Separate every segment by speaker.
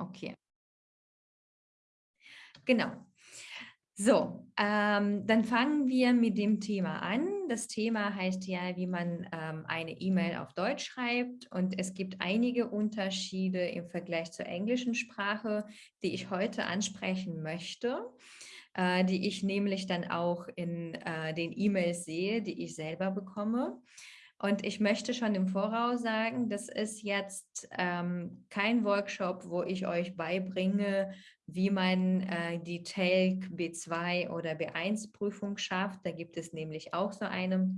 Speaker 1: Okay. Genau. So, ähm, dann fangen wir mit dem Thema an. Das Thema heißt ja, wie man ähm, eine E-Mail auf Deutsch schreibt. Und es gibt einige Unterschiede im Vergleich zur englischen Sprache, die ich heute ansprechen möchte, äh, die ich nämlich dann auch in äh, den E-Mails sehe, die ich selber bekomme. Und ich möchte schon im Voraus sagen, das ist jetzt ähm, kein Workshop, wo ich euch beibringe, wie man äh, die TELC B2 oder B1 Prüfung schafft. Da gibt es nämlich auch so eine,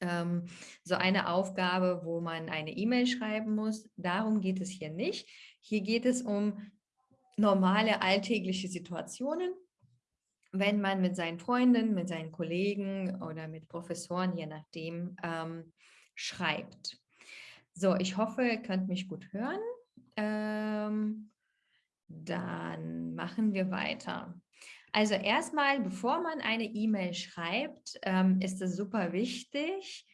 Speaker 1: ähm, so eine Aufgabe, wo man eine E-Mail schreiben muss. Darum geht es hier nicht. Hier geht es um normale alltägliche Situationen, wenn man mit seinen Freunden, mit seinen Kollegen oder mit Professoren, je nachdem, ähm, schreibt. So, ich hoffe, ihr könnt mich gut hören. Ähm, dann machen wir weiter. Also erstmal, bevor man eine E-Mail schreibt, ähm, ist es super wichtig,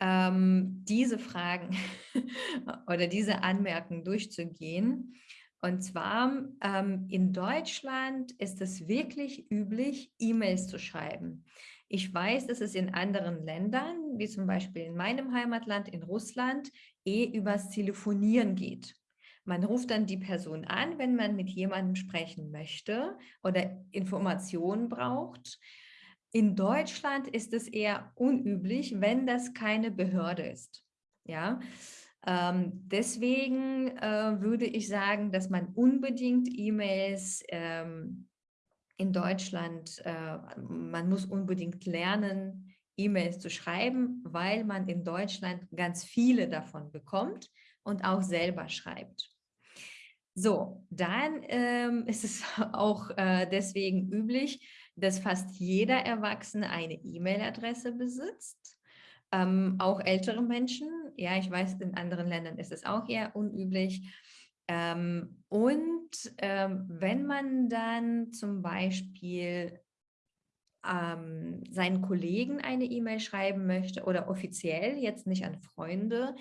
Speaker 1: ähm, diese Fragen oder diese Anmerkungen durchzugehen. Und zwar ähm, in Deutschland ist es wirklich üblich, E-Mails zu schreiben. Ich weiß, dass es in anderen Ländern, wie zum Beispiel in meinem Heimatland, in Russland, eh übers Telefonieren geht. Man ruft dann die Person an, wenn man mit jemandem sprechen möchte oder Informationen braucht. In Deutschland ist es eher unüblich, wenn das keine Behörde ist. Ja, ähm, deswegen äh, würde ich sagen, dass man unbedingt E-Mails ähm, in Deutschland, äh, man muss unbedingt lernen, E-Mails zu schreiben, weil man in Deutschland ganz viele davon bekommt und auch selber schreibt. So, dann ähm, ist es auch äh, deswegen üblich, dass fast jeder Erwachsene eine E-Mail-Adresse besitzt. Ähm, auch ältere Menschen, ja, ich weiß, in anderen Ländern ist es auch eher unüblich. Ähm, und ähm, wenn man dann zum Beispiel ähm, seinen Kollegen eine E-Mail schreiben möchte oder offiziell, jetzt nicht an Freunde,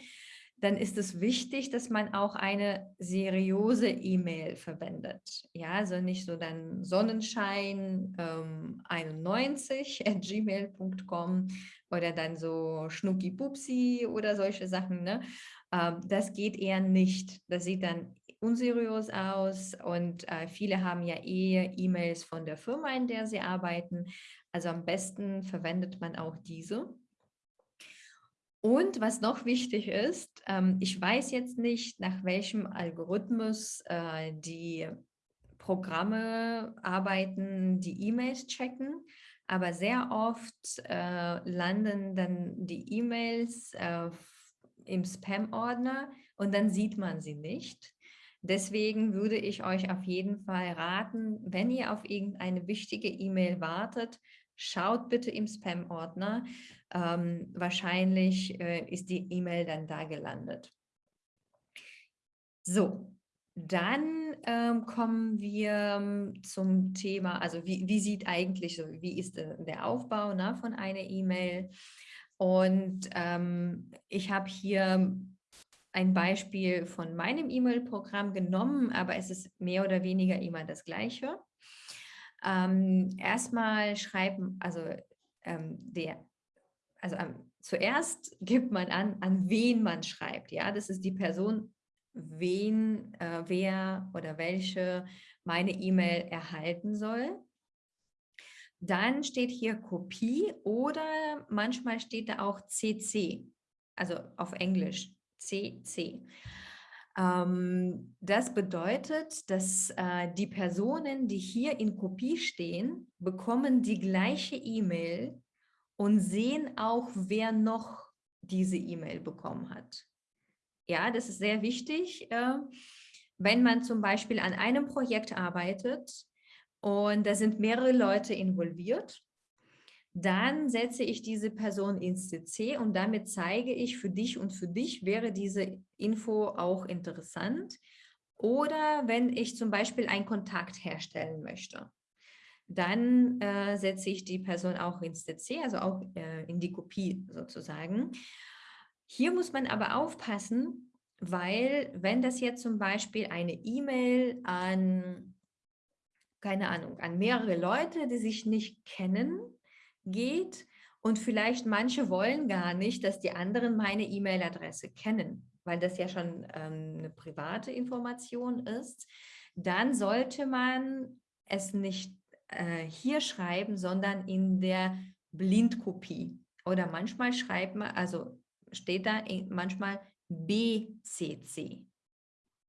Speaker 1: dann ist es wichtig, dass man auch eine seriöse E-Mail verwendet. Ja, also nicht so dann Sonnenschein ähm, 91 at gmail.com oder dann so Schnucki Pupsi oder solche Sachen. Ne? Ähm, das geht eher nicht. Das sieht dann unseriös aus und äh, viele haben ja eh E-Mails von der Firma, in der sie arbeiten. Also am besten verwendet man auch diese. Und was noch wichtig ist, ähm, ich weiß jetzt nicht, nach welchem Algorithmus äh, die Programme arbeiten, die E-Mails checken, aber sehr oft äh, landen dann die E-Mails äh, im Spam-Ordner und dann sieht man sie nicht. Deswegen würde ich euch auf jeden Fall raten, wenn ihr auf irgendeine wichtige E-Mail wartet, schaut bitte im Spam-Ordner. Ähm, wahrscheinlich äh, ist die E-Mail dann da gelandet. So, dann ähm, kommen wir ähm, zum Thema, also wie, wie sieht eigentlich, so, wie ist äh, der Aufbau ne, von einer E-Mail? Und ähm, ich habe hier ein Beispiel von meinem E-Mail-Programm genommen, aber es ist mehr oder weniger immer das Gleiche. Ähm, erstmal schreiben, also ähm, der, also ähm, zuerst gibt man an, an wen man schreibt. Ja, das ist die Person, wen, äh, wer oder welche meine E-Mail erhalten soll. Dann steht hier Kopie oder manchmal steht da auch CC, also auf Englisch CC. Ähm, das bedeutet, dass äh, die Personen, die hier in Kopie stehen, bekommen die gleiche E-Mail und sehen auch, wer noch diese E-Mail bekommen hat. Ja, das ist sehr wichtig, äh, wenn man zum Beispiel an einem Projekt arbeitet und da sind mehrere Leute involviert dann setze ich diese Person ins CC und damit zeige ich für dich und für dich wäre diese Info auch interessant. Oder wenn ich zum Beispiel einen Kontakt herstellen möchte, dann äh, setze ich die Person auch ins CC, also auch äh, in die Kopie sozusagen. Hier muss man aber aufpassen, weil wenn das jetzt zum Beispiel eine E-Mail an, keine Ahnung, an mehrere Leute, die sich nicht kennen, geht und vielleicht manche wollen gar nicht, dass die anderen meine E-Mail-Adresse kennen, weil das ja schon ähm, eine private Information ist, dann sollte man es nicht äh, hier schreiben, sondern in der Blindkopie. Oder manchmal schreibt man, also steht da manchmal BCC.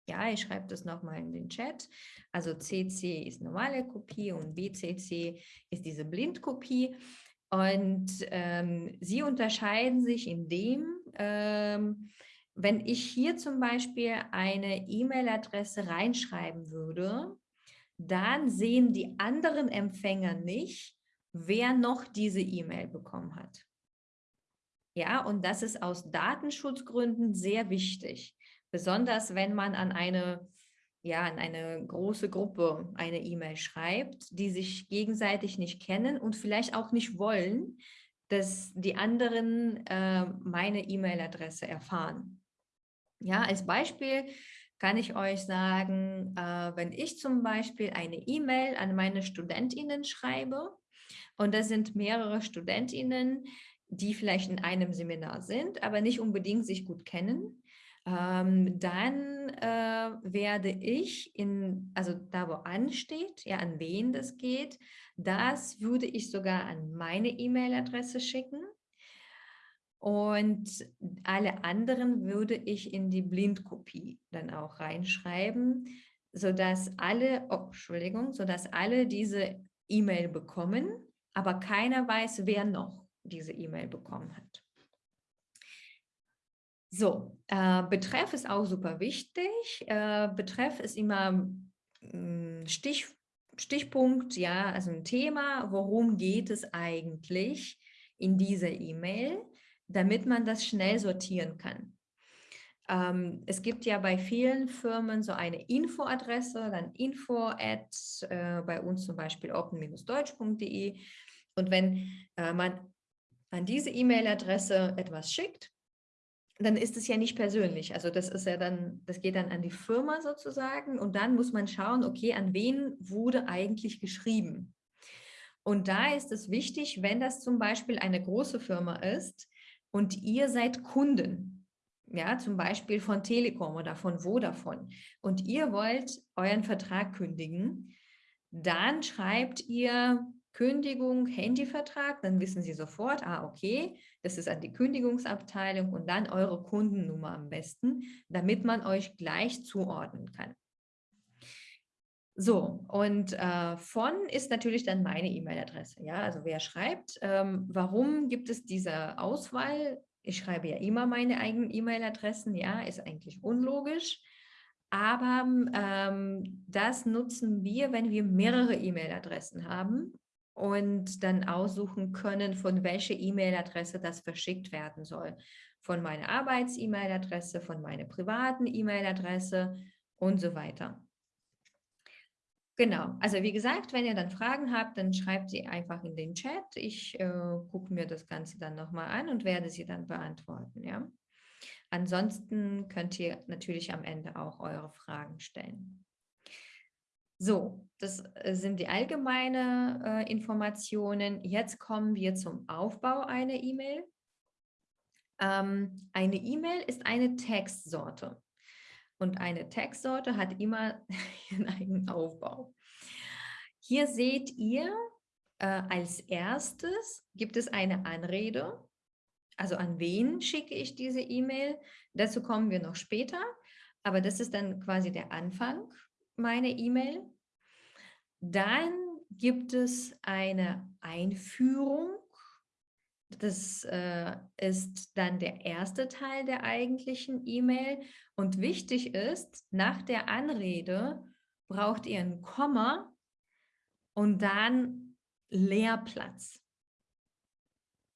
Speaker 1: Ja, ich schreibe das nochmal in den Chat. Also CC ist normale Kopie und BCC ist diese Blindkopie. Und ähm, sie unterscheiden sich in dem, ähm, wenn ich hier zum Beispiel eine E-Mail-Adresse reinschreiben würde, dann sehen die anderen Empfänger nicht, wer noch diese E-Mail bekommen hat. Ja, und das ist aus Datenschutzgründen sehr wichtig, besonders wenn man an eine, ja, an eine große Gruppe eine E-Mail schreibt, die sich gegenseitig nicht kennen und vielleicht auch nicht wollen, dass die anderen äh, meine E-Mail-Adresse erfahren. Ja, als Beispiel kann ich euch sagen, äh, wenn ich zum Beispiel eine E-Mail an meine Studentinnen schreibe und das sind mehrere Studentinnen, die vielleicht in einem Seminar sind, aber nicht unbedingt sich gut kennen, ähm, dann äh, werde ich in, also da wo ansteht, ja, an wen das geht, das würde ich sogar an meine E-Mail-Adresse schicken. Und alle anderen würde ich in die Blindkopie dann auch reinschreiben, sodass alle, oh, Entschuldigung, sodass alle diese E-Mail bekommen, aber keiner weiß, wer noch diese E-Mail bekommen hat. So, äh, Betreff ist auch super wichtig. Äh, Betreff ist immer äh, Stich, Stichpunkt, ja, also ein Thema, worum geht es eigentlich in dieser E-Mail damit man das schnell sortieren kann. Ähm, es gibt ja bei vielen Firmen so eine Infoadresse, dann info at äh, bei uns zum Beispiel open-deutsch.de und wenn äh, man an diese E-Mail-Adresse etwas schickt, dann ist es ja nicht persönlich. Also das ist ja dann, das geht dann an die Firma sozusagen und dann muss man schauen, okay, an wen wurde eigentlich geschrieben? Und da ist es wichtig, wenn das zum Beispiel eine große Firma ist, und ihr seid Kunden, ja, zum Beispiel von Telekom oder von Vodafone und ihr wollt euren Vertrag kündigen, dann schreibt ihr Kündigung, Handyvertrag, dann wissen Sie sofort, ah, okay, das ist an die Kündigungsabteilung und dann eure Kundennummer am besten, damit man euch gleich zuordnen kann. So, und äh, von ist natürlich dann meine E-Mail-Adresse. Ja, also wer schreibt, ähm, warum gibt es diese Auswahl? Ich schreibe ja immer meine eigenen E-Mail-Adressen, ja, ist eigentlich unlogisch. Aber ähm, das nutzen wir, wenn wir mehrere E-Mail-Adressen haben und dann aussuchen können, von welcher E-Mail-Adresse das verschickt werden soll. Von meiner Arbeits-E-Mail-Adresse, von meiner privaten E-Mail-Adresse und so weiter. Genau, also wie gesagt, wenn ihr dann Fragen habt, dann schreibt sie einfach in den Chat. Ich äh, gucke mir das Ganze dann nochmal an und werde sie dann beantworten. Ja? Ansonsten könnt ihr natürlich am Ende auch eure Fragen stellen. So, das äh, sind die allgemeinen äh, Informationen. Jetzt kommen wir zum Aufbau einer E-Mail. Ähm, eine E-Mail ist eine Textsorte. Und eine Textsorte hat immer ihren eigenen Aufbau. Hier seht ihr, äh, als erstes gibt es eine Anrede. Also an wen schicke ich diese E-Mail? Dazu kommen wir noch später. Aber das ist dann quasi der Anfang meiner E-Mail. Dann gibt es eine Einführung das äh, ist dann der erste Teil der eigentlichen E-Mail. Und wichtig ist, nach der Anrede braucht ihr ein Komma und dann Leerplatz.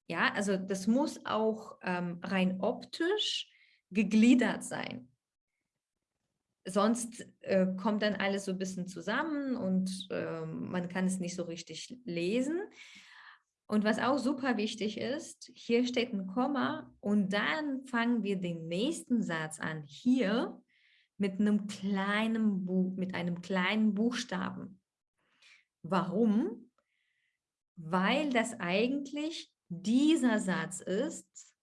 Speaker 1: Ja, also das muss auch ähm, rein optisch gegliedert sein. Sonst äh, kommt dann alles so ein bisschen zusammen und äh, man kann es nicht so richtig lesen. Und was auch super wichtig ist, hier steht ein Komma und dann fangen wir den nächsten Satz an. Hier mit einem kleinen Buch, mit einem kleinen Buchstaben. Warum? Weil das eigentlich dieser Satz ist,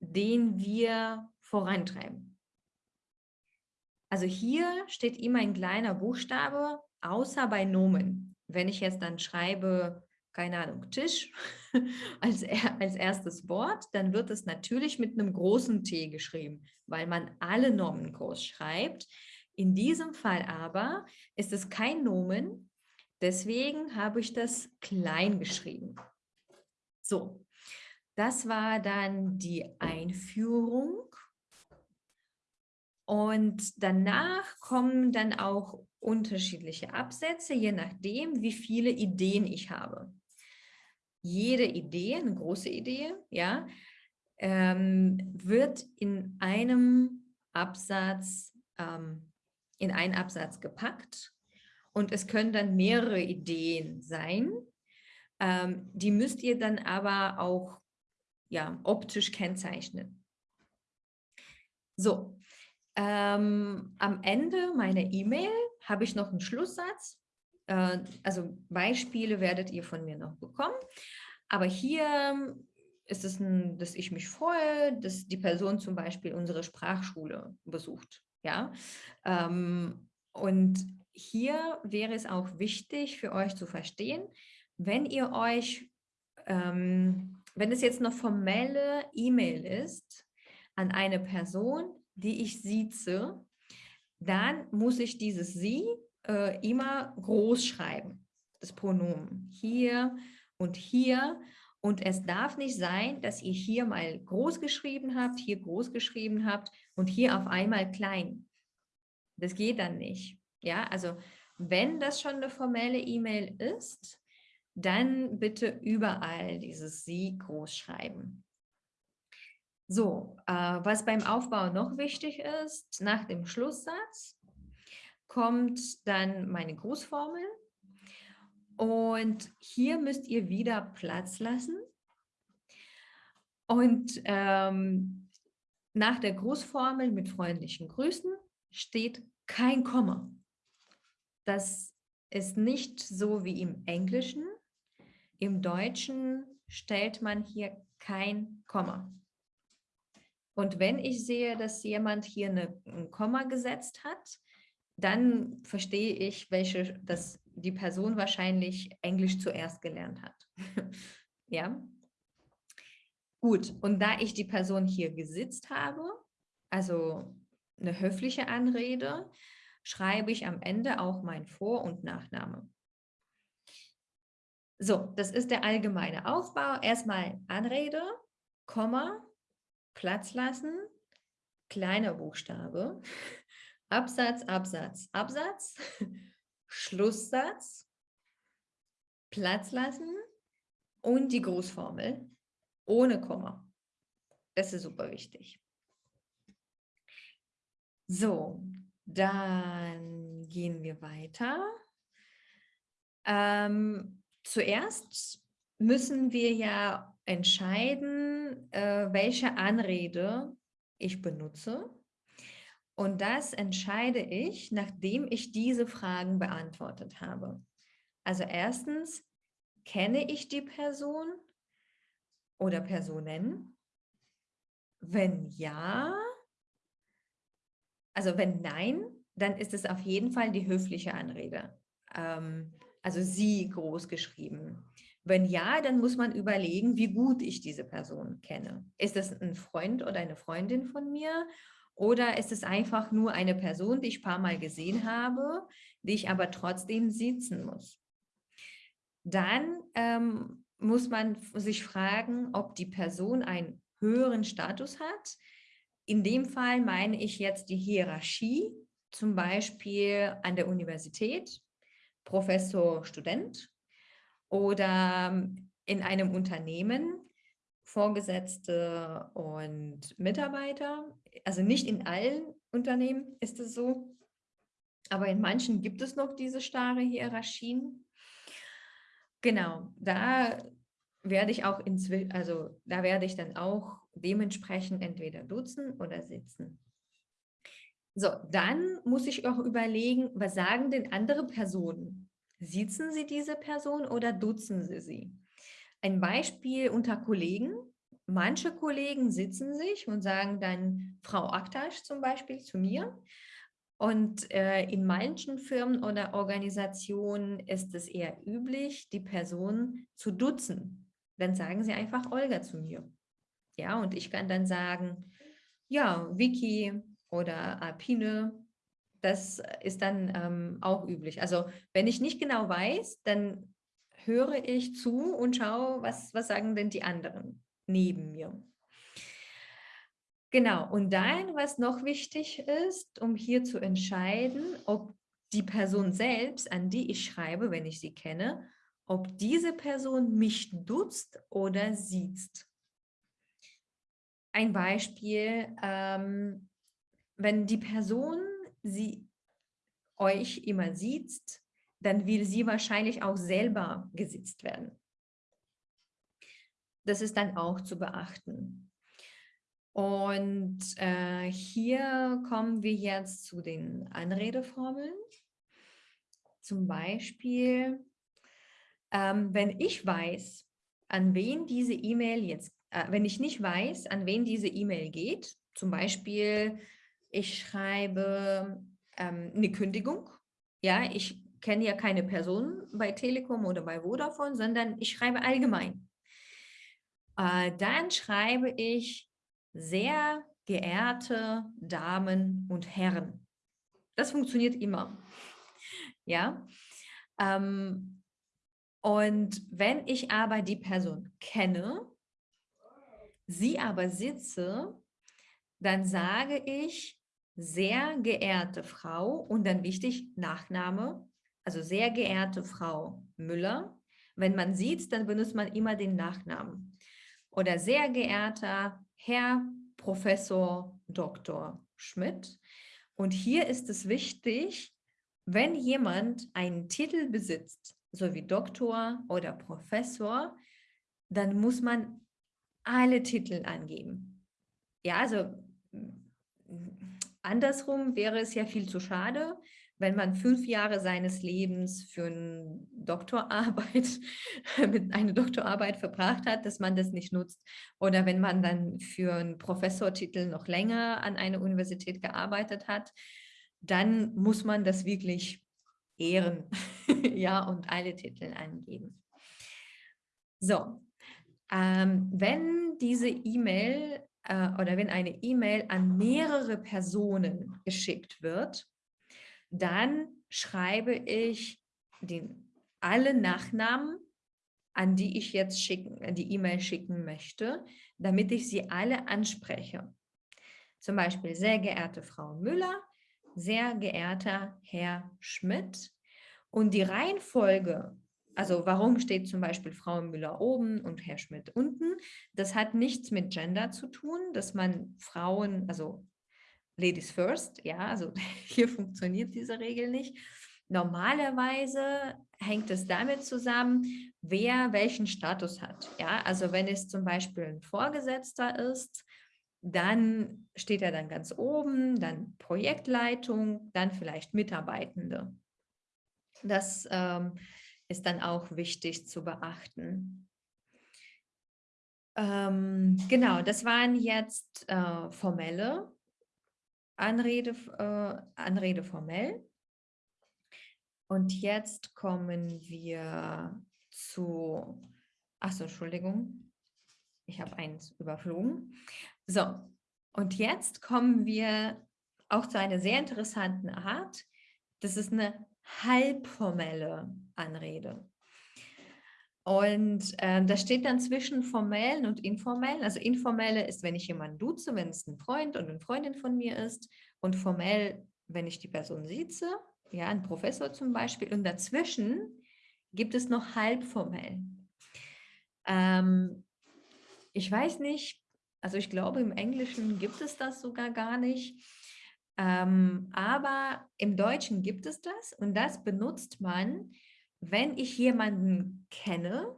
Speaker 1: den wir vorantreiben. Also hier steht immer ein kleiner Buchstabe, außer bei Nomen. Wenn ich jetzt dann schreibe, keine Ahnung, Tisch als, als erstes Wort, dann wird es natürlich mit einem großen T geschrieben, weil man alle Nomen groß schreibt. In diesem Fall aber ist es kein Nomen, deswegen habe ich das klein geschrieben. So, das war dann die Einführung. Und danach kommen dann auch unterschiedliche Absätze, je nachdem, wie viele Ideen ich habe jede Idee, eine große Idee, ja, ähm, wird in einem Absatz, ähm, in einen Absatz gepackt und es können dann mehrere Ideen sein. Ähm, die müsst ihr dann aber auch ja, optisch kennzeichnen. So, ähm, am Ende meiner E-Mail habe ich noch einen Schlusssatz äh, also Beispiele werdet ihr von mir noch bekommen. Aber hier ist es, ein, dass ich mich freue, dass die Person zum Beispiel unsere Sprachschule besucht. Ja? Ähm, und hier wäre es auch wichtig für euch zu verstehen, wenn ihr euch, ähm, wenn es jetzt eine formelle E-Mail ist an eine Person, die ich sieze, dann muss ich dieses Sie äh, immer groß schreiben, das Pronomen. Hier und hier. Und es darf nicht sein, dass ihr hier mal groß geschrieben habt, hier groß geschrieben habt und hier auf einmal klein. Das geht dann nicht. Ja, also wenn das schon eine formelle E-Mail ist, dann bitte überall dieses Sie groß schreiben. So, äh, was beim Aufbau noch wichtig ist, nach dem Schlusssatz kommt dann meine Grußformel. Und hier müsst ihr wieder Platz lassen. Und ähm, nach der Grußformel mit freundlichen Grüßen steht kein Komma. Das ist nicht so wie im Englischen. Im Deutschen stellt man hier kein Komma. Und wenn ich sehe, dass jemand hier eine, ein Komma gesetzt hat, dann verstehe ich, welche, dass die Person wahrscheinlich Englisch zuerst gelernt hat. ja. Gut, und da ich die Person hier gesitzt habe, also eine höfliche Anrede, schreibe ich am Ende auch mein Vor- und Nachname. So, das ist der allgemeine Aufbau. Erstmal Anrede, Komma, Platz lassen, kleiner Buchstabe, Absatz, Absatz, Absatz, Schlusssatz, Platz lassen und die Großformel ohne Komma. Das ist super wichtig. So, dann gehen wir weiter. Ähm, zuerst müssen wir ja entscheiden, äh, welche Anrede ich benutze. Und das entscheide ich, nachdem ich diese Fragen beantwortet habe. Also erstens, kenne ich die Person oder Personen? Wenn ja, also wenn nein, dann ist es auf jeden Fall die höfliche Anrede. Ähm, also sie groß geschrieben. Wenn ja, dann muss man überlegen, wie gut ich diese Person kenne. Ist das ein Freund oder eine Freundin von mir oder ist es einfach nur eine Person, die ich ein paar Mal gesehen habe, die ich aber trotzdem sitzen muss? Dann ähm, muss man sich fragen, ob die Person einen höheren Status hat. In dem Fall meine ich jetzt die Hierarchie, zum Beispiel an der Universität, Professor, Student oder in einem Unternehmen, Vorgesetzte und Mitarbeiter. Also nicht in allen Unternehmen ist es so, aber in manchen gibt es noch diese starre Hierarchien. Genau, da werde ich auch inzwischen, also da werde ich dann auch dementsprechend entweder duzen oder sitzen. So, dann muss ich auch überlegen, was sagen denn andere Personen? Sitzen sie diese Person oder duzen sie sie? Ein Beispiel unter Kollegen. Manche Kollegen sitzen sich und sagen dann Frau Aktasch zum Beispiel zu mir. Und äh, in manchen Firmen oder Organisationen ist es eher üblich, die Person zu duzen. Dann sagen sie einfach Olga zu mir. Ja, und ich kann dann sagen, ja, Vicky, oder Alpine. Das ist dann ähm, auch üblich. Also wenn ich nicht genau weiß, dann höre ich zu und schaue, was, was sagen denn die anderen neben mir. Genau, und dann, was noch wichtig ist, um hier zu entscheiden, ob die Person selbst, an die ich schreibe, wenn ich sie kenne, ob diese Person mich duzt oder sieht. Ein Beispiel, ähm, wenn die Person sie euch immer sieht, dann will sie wahrscheinlich auch selber gesitzt werden. Das ist dann auch zu beachten. Und äh, hier kommen wir jetzt zu den Anredeformeln. Zum Beispiel, ähm, wenn ich weiß, an wen diese E-Mail jetzt, äh, wenn ich nicht weiß, an wen diese E-Mail geht, zum Beispiel, ich schreibe ähm, eine Kündigung. Ja, ich kenne ja keine Person bei Telekom oder bei Vodafone, sondern ich schreibe allgemein. Äh, dann schreibe ich sehr geehrte Damen und Herren. Das funktioniert immer. Ja. Ähm, und wenn ich aber die Person kenne, sie aber sitze, dann sage ich sehr geehrte Frau und dann wichtig Nachname, also sehr geehrte Frau Müller. Wenn man sieht, dann benutzt man immer den Nachnamen. Oder sehr geehrter Herr Professor Dr. Schmidt. Und hier ist es wichtig, wenn jemand einen Titel besitzt, so wie Doktor oder Professor, dann muss man alle Titel angeben. Ja, also Andersrum wäre es ja viel zu schade, wenn man fünf Jahre seines Lebens für eine Doktorarbeit, mit eine Doktorarbeit verbracht hat, dass man das nicht nutzt. Oder wenn man dann für einen Professortitel noch länger an einer Universität gearbeitet hat, dann muss man das wirklich ehren ja, und alle Titel angeben. So, ähm, wenn diese E-Mail äh, oder wenn eine E-Mail an mehrere Personen geschickt wird, dann schreibe ich den, alle Nachnamen, an die ich jetzt schicken, die E-Mail schicken möchte, damit ich sie alle anspreche. Zum Beispiel, sehr geehrte Frau Müller, sehr geehrter Herr Schmidt. Und die Reihenfolge also warum steht zum Beispiel Frau Müller oben und Herr Schmidt unten? Das hat nichts mit Gender zu tun, dass man Frauen, also Ladies first, ja, also hier funktioniert diese Regel nicht. Normalerweise hängt es damit zusammen, wer welchen Status hat. Ja, also wenn es zum Beispiel ein Vorgesetzter ist, dann steht er dann ganz oben, dann Projektleitung, dann vielleicht Mitarbeitende. Das ähm, ist dann auch wichtig zu beachten. Ähm, genau, das waren jetzt äh, formelle Anrede, äh, Anrede formell. Und jetzt kommen wir zu, achso, Entschuldigung, ich habe eins überflogen. So, und jetzt kommen wir auch zu einer sehr interessanten Art. Das ist eine halbformelle Anrede. Und äh, das steht dann zwischen formellen und informellen. Also informelle ist, wenn ich jemanden duze, wenn es ein Freund und eine Freundin von mir ist. Und formell, wenn ich die Person sieze, ja, ein Professor zum Beispiel. Und dazwischen gibt es noch halbformell. Ähm, ich weiß nicht, also ich glaube, im Englischen gibt es das sogar gar nicht. Ähm, aber im Deutschen gibt es das und das benutzt man, wenn ich jemanden kenne,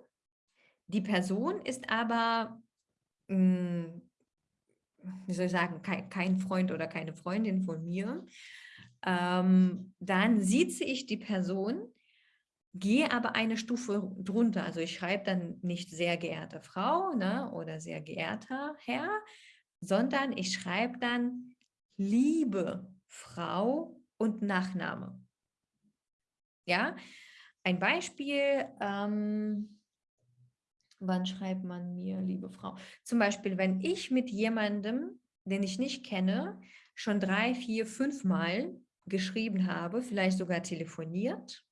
Speaker 1: die Person ist aber, mh, hm, wie soll ich sagen, kein, kein, Freund oder keine Freundin von mir, ähm, dann sieze ich die Person, gehe aber eine Stufe drunter. Also ich schreibe dann nicht sehr geehrte Frau ne, oder sehr geehrter Herr, sondern ich schreibe dann liebe Frau und Nachname. Ja, ein Beispiel, ähm, wann schreibt man mir, liebe Frau? Zum Beispiel, wenn ich mit jemandem, den ich nicht kenne, schon drei, vier, fünf Mal geschrieben habe, vielleicht sogar telefoniert,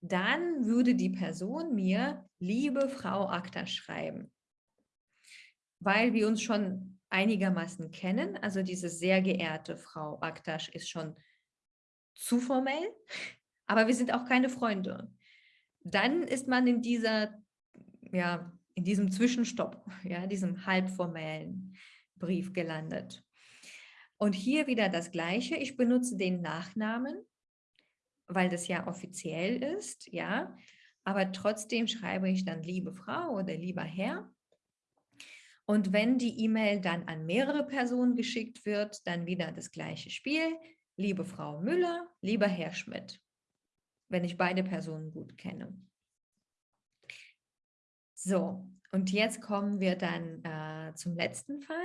Speaker 1: dann würde die Person mir, liebe Frau Akta schreiben. Weil wir uns schon einigermaßen kennen, also diese sehr geehrte Frau Aktasch ist schon zu formell, aber wir sind auch keine Freunde. Dann ist man in dieser, ja, in diesem Zwischenstopp, ja, diesem halbformellen Brief gelandet. Und hier wieder das Gleiche. Ich benutze den Nachnamen, weil das ja offiziell ist, ja. Aber trotzdem schreibe ich dann liebe Frau oder lieber Herr. Und wenn die E-Mail dann an mehrere Personen geschickt wird, dann wieder das gleiche Spiel. Liebe Frau Müller, lieber Herr Schmidt, wenn ich beide Personen gut kenne. So, und jetzt kommen wir dann äh, zum letzten Fall.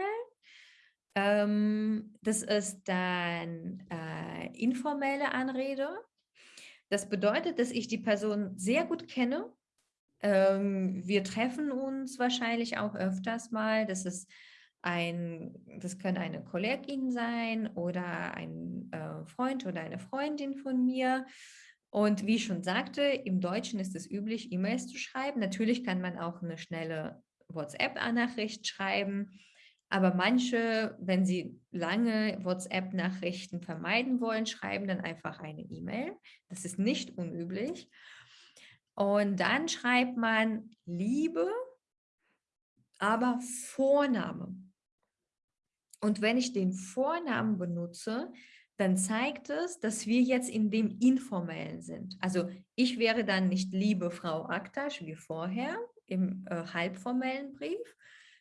Speaker 1: Ähm, das ist dann äh, informelle Anrede. Das bedeutet, dass ich die Person sehr gut kenne. Ähm, wir treffen uns wahrscheinlich auch öfters mal. Das ist ein, das kann eine Kollegin sein oder ein äh, Freund oder eine Freundin von mir. Und wie ich schon sagte, im Deutschen ist es üblich, E-Mails zu schreiben. Natürlich kann man auch eine schnelle WhatsApp-Nachricht schreiben. Aber manche, wenn sie lange WhatsApp-Nachrichten vermeiden wollen, schreiben dann einfach eine E-Mail. Das ist nicht unüblich. Und dann schreibt man Liebe, aber Vorname. Und wenn ich den Vornamen benutze, dann zeigt es, dass wir jetzt in dem Informellen sind. Also ich wäre dann nicht liebe Frau Aktasch wie vorher im äh, halbformellen Brief,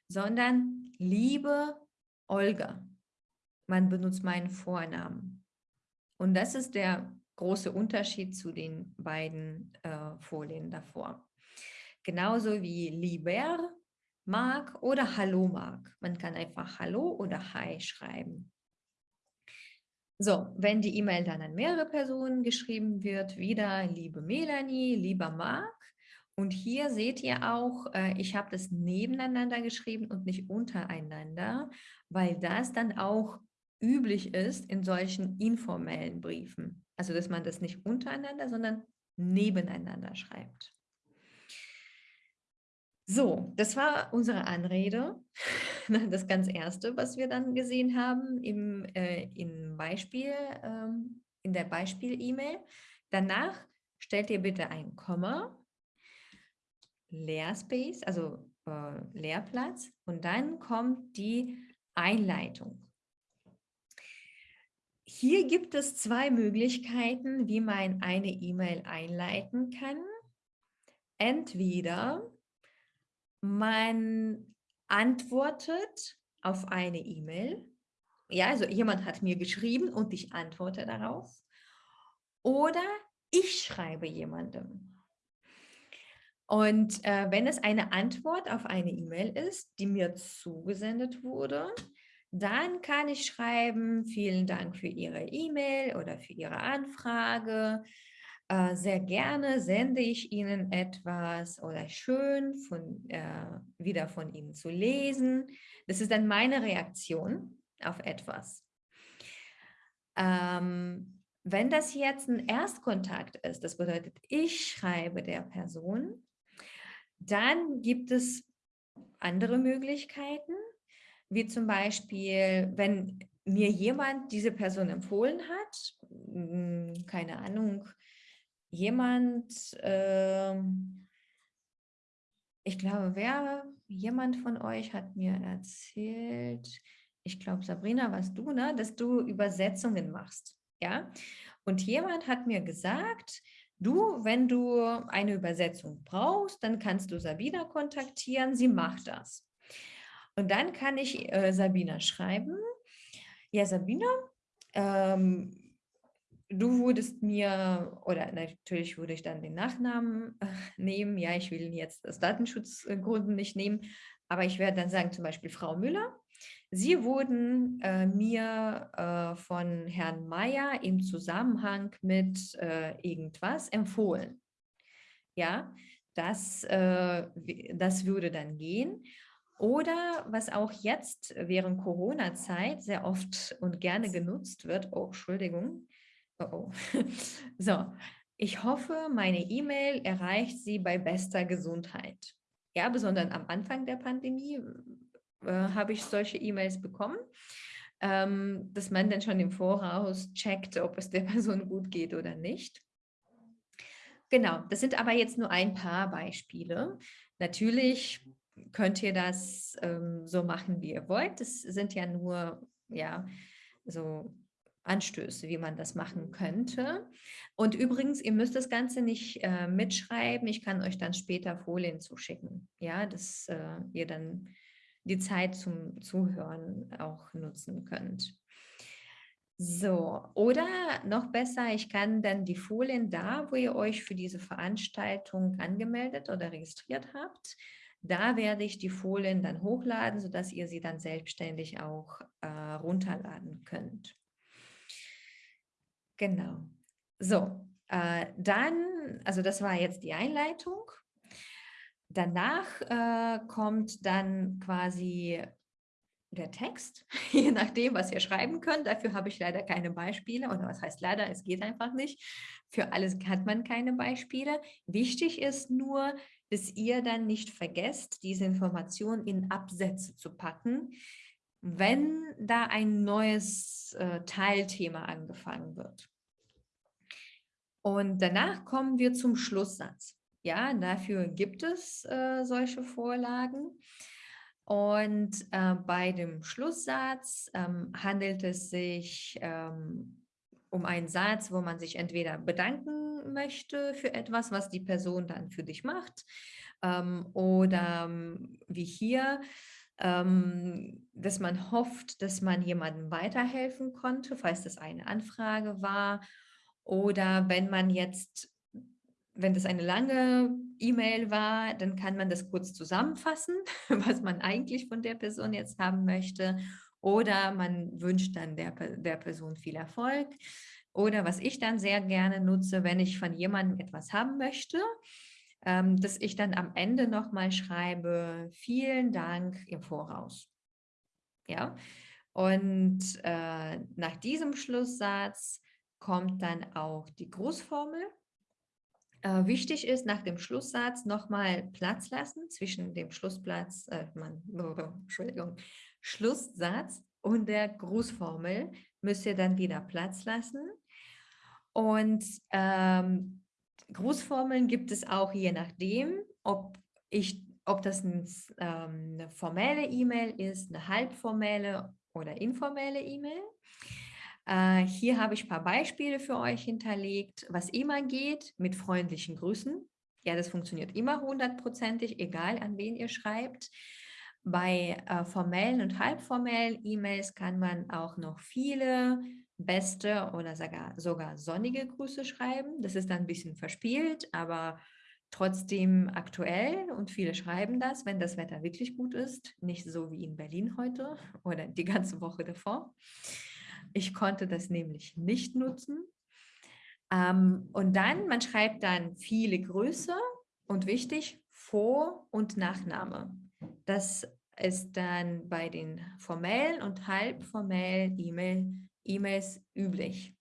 Speaker 1: sondern liebe Olga. Man benutzt meinen Vornamen. Und das ist der große Unterschied zu den beiden äh, Folien davor. Genauso wie lieber mag oder Hallo mag. Man kann einfach Hallo oder Hi schreiben. So, wenn die E-Mail dann an mehrere Personen geschrieben wird, wieder liebe Melanie, lieber Marc, und hier seht ihr auch, äh, ich habe das nebeneinander geschrieben und nicht untereinander, weil das dann auch üblich ist in solchen informellen Briefen. Also, dass man das nicht untereinander, sondern nebeneinander schreibt. So, das war unsere Anrede. Das ganz erste, was wir dann gesehen haben im, äh, im Beispiel, ähm, in der Beispiel-E-Mail. Danach stellt ihr bitte ein Komma Leerspace, also äh, Leerplatz und dann kommt die Einleitung. Hier gibt es zwei Möglichkeiten, wie man eine E-Mail einleiten kann. Entweder man antwortet auf eine E-Mail. Ja, also jemand hat mir geschrieben und ich antworte darauf. Oder ich schreibe jemandem. Und äh, wenn es eine Antwort auf eine E-Mail ist, die mir zugesendet wurde, dann kann ich schreiben, vielen Dank für Ihre E-Mail oder für Ihre Anfrage. Äh, sehr gerne sende ich Ihnen etwas oder schön von, äh, wieder von Ihnen zu lesen. Das ist dann meine Reaktion auf etwas. Ähm, wenn das jetzt ein Erstkontakt ist, das bedeutet, ich schreibe der Person, dann gibt es andere Möglichkeiten, wie zum Beispiel, wenn mir jemand diese Person empfohlen hat, hm, keine Ahnung, jemand, äh, ich glaube, wer, jemand von euch hat mir erzählt, ich glaube, Sabrina, warst du, ne, dass du Übersetzungen machst, ja? Und jemand hat mir gesagt, Du, wenn du eine Übersetzung brauchst, dann kannst du Sabina kontaktieren, sie macht das. Und dann kann ich äh, Sabina schreiben, ja Sabina, ähm, du würdest mir, oder natürlich würde ich dann den Nachnamen äh, nehmen, ja, ich will jetzt aus Datenschutzgründen nicht nehmen, aber ich werde dann sagen, zum Beispiel Frau Müller, Sie wurden äh, mir äh, von Herrn Mayer im Zusammenhang mit äh, irgendwas empfohlen. Ja, das, äh, das würde dann gehen. Oder was auch jetzt während Corona-Zeit sehr oft und gerne genutzt wird, oh, Entschuldigung, oh, oh. so, ich hoffe, meine E-Mail erreicht Sie bei bester Gesundheit. Ja, besonders am Anfang der Pandemie äh, habe ich solche E-Mails bekommen, ähm, dass man dann schon im Voraus checkt, ob es der Person gut geht oder nicht. Genau, das sind aber jetzt nur ein paar Beispiele. Natürlich könnt ihr das ähm, so machen, wie ihr wollt. Das sind ja nur ja, so Anstöße, wie man das machen könnte. Und übrigens, ihr müsst das Ganze nicht äh, mitschreiben. Ich kann euch dann später Folien zuschicken, ja, dass äh, ihr dann die Zeit zum Zuhören auch nutzen könnt. So, oder noch besser, ich kann dann die Folien da, wo ihr euch für diese Veranstaltung angemeldet oder registriert habt, da werde ich die Folien dann hochladen, sodass ihr sie dann selbstständig auch äh, runterladen könnt. Genau. So, äh, dann, also das war jetzt die Einleitung. Danach äh, kommt dann quasi der Text, je nachdem, was ihr schreiben könnt. Dafür habe ich leider keine Beispiele. Oder was heißt leider? Es geht einfach nicht. Für alles hat man keine Beispiele. Wichtig ist nur, dass ihr dann nicht vergesst, diese Information in Absätze zu packen, wenn da ein neues äh, Teilthema angefangen wird. Und danach kommen wir zum Schlusssatz. Ja, dafür gibt es äh, solche Vorlagen. Und äh, bei dem Schlusssatz ähm, handelt es sich ähm, um einen Satz, wo man sich entweder bedanken möchte für etwas, was die Person dann für dich macht, ähm, oder ähm, wie hier, ähm, dass man hofft, dass man jemandem weiterhelfen konnte, falls das eine Anfrage war, oder wenn man jetzt wenn das eine lange E-Mail war, dann kann man das kurz zusammenfassen, was man eigentlich von der Person jetzt haben möchte. Oder man wünscht dann der, der Person viel Erfolg. Oder was ich dann sehr gerne nutze, wenn ich von jemandem etwas haben möchte, ähm, dass ich dann am Ende nochmal schreibe, vielen Dank im Voraus. Ja, und äh, nach diesem Schlusssatz kommt dann auch die Grußformel. Äh, wichtig ist, nach dem Schlusssatz nochmal Platz lassen zwischen dem Schlussplatz, äh, man, Entschuldigung, Schlusssatz und der Grußformel müsst ihr dann wieder Platz lassen. Und ähm, Grußformeln gibt es auch je nachdem, ob, ich, ob das ein, ähm, eine formelle E-Mail ist, eine halbformelle oder informelle E-Mail. Äh, hier habe ich ein paar Beispiele für euch hinterlegt, was immer geht mit freundlichen Grüßen. Ja, das funktioniert immer hundertprozentig, egal an wen ihr schreibt. Bei äh, formellen und halbformellen E-Mails kann man auch noch viele beste oder sogar, sogar sonnige Grüße schreiben. Das ist dann ein bisschen verspielt, aber trotzdem aktuell und viele schreiben das, wenn das Wetter wirklich gut ist, nicht so wie in Berlin heute oder die ganze Woche davor. Ich konnte das nämlich nicht nutzen. Ähm, und dann, man schreibt dann viele Grüße und wichtig, Vor- und Nachname. Das ist dann bei den formellen und halbformellen E-Mails üblich.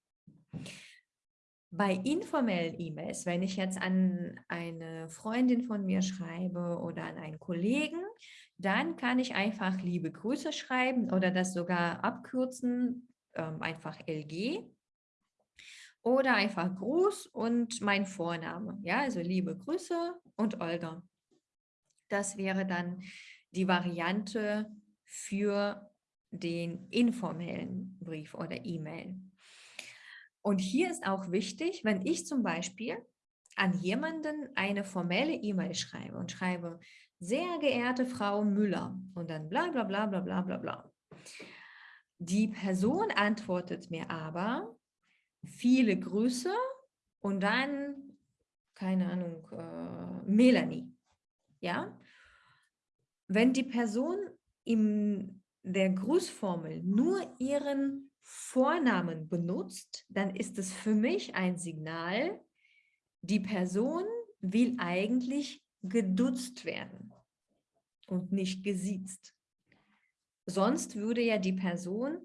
Speaker 1: Bei informellen E-Mails, wenn ich jetzt an eine Freundin von mir schreibe oder an einen Kollegen, dann kann ich einfach liebe Grüße schreiben oder das sogar abkürzen ähm, einfach LG oder einfach Gruß und mein Vorname. Ja, also liebe Grüße und Olga. Das wäre dann die Variante für den informellen Brief oder E-Mail. Und hier ist auch wichtig, wenn ich zum Beispiel an jemanden eine formelle E-Mail schreibe und schreibe, sehr geehrte Frau Müller und dann bla bla bla bla bla bla bla. Die Person antwortet mir aber, viele Grüße und dann, keine Ahnung, äh, Melanie. Ja? Wenn die Person in der Grußformel nur ihren Vornamen benutzt, dann ist es für mich ein Signal, die Person will eigentlich geduzt werden und nicht gesiezt. Sonst würde ja die Person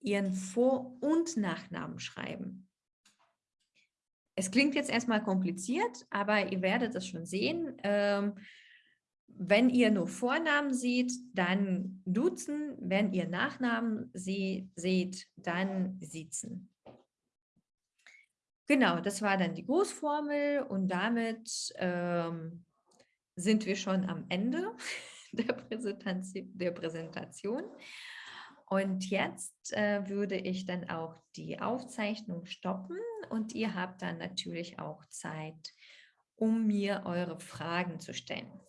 Speaker 1: ihren Vor- und Nachnamen schreiben. Es klingt jetzt erstmal kompliziert, aber ihr werdet es schon sehen. Ähm, wenn ihr nur Vornamen seht, dann duzen. Wenn ihr Nachnamen se seht, dann siezen. Genau, das war dann die Großformel und damit ähm, sind wir schon am Ende der Präsentation. Der Präsentation. Und jetzt äh, würde ich dann auch die Aufzeichnung stoppen und ihr habt dann natürlich auch Zeit, um mir eure Fragen zu stellen.